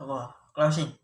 好不好，高兴。